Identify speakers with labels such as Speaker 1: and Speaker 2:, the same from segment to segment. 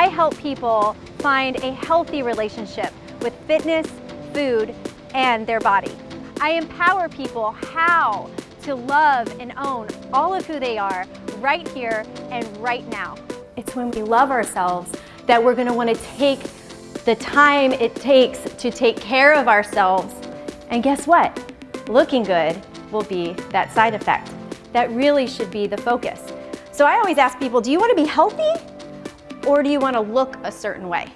Speaker 1: I help people find a healthy relationship with fitness, food, and their body. I empower people how to love and own all of who they are right here and right now. It's when we love ourselves that we're gonna wanna take the time it takes to take care of ourselves. And guess what? Looking good will be that side effect. That really should be the focus. So I always ask people, do you wanna be healthy or do you wanna look a certain way?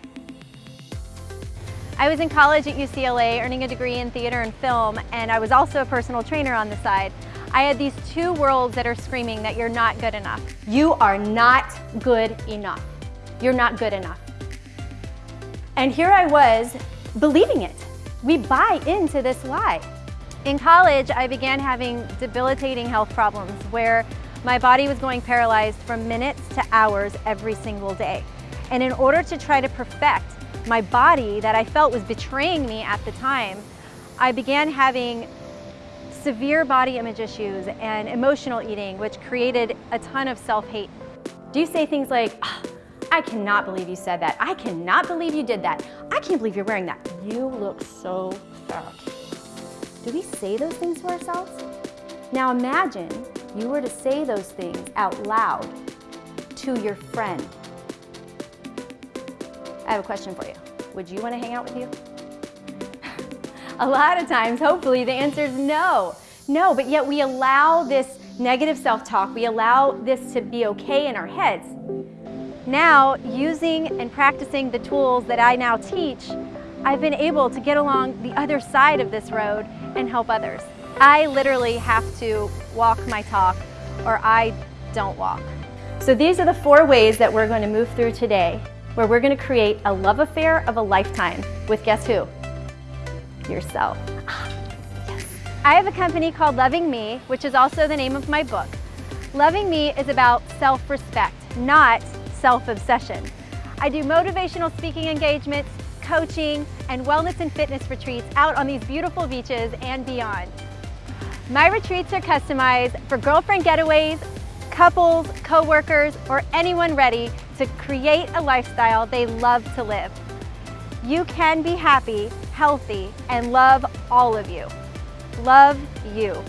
Speaker 1: I was in college at UCLA earning a degree in theater and film and I was also a personal trainer on the side. I had these two worlds that are screaming that you're not good enough. You are not good enough. You're not good enough. And here I was believing it. We buy into this lie. In college, I began having debilitating health problems where my body was going paralyzed from minutes to hours every single day. And in order to try to perfect my body that I felt was betraying me at the time, I began having severe body image issues and emotional eating, which created a ton of self-hate. Do you say things like, oh, I cannot believe you said that. I cannot believe you did that. I can't believe you're wearing that. You look so fat. Do we say those things to ourselves? Now imagine you were to say those things out loud to your friend I have a question for you. Would you want to hang out with you? a lot of times, hopefully, the answer is no. No, but yet we allow this negative self-talk, we allow this to be okay in our heads. Now, using and practicing the tools that I now teach, I've been able to get along the other side of this road and help others. I literally have to walk my talk or I don't walk. So these are the four ways that we're going to move through today where we're gonna create a love affair of a lifetime with guess who? Yourself. I have a company called Loving Me, which is also the name of my book. Loving Me is about self-respect, not self-obsession. I do motivational speaking engagements, coaching, and wellness and fitness retreats out on these beautiful beaches and beyond. My retreats are customized for girlfriend getaways, couples, co-workers, or anyone ready to create a lifestyle they love to live. You can be happy, healthy, and love all of you. Love you.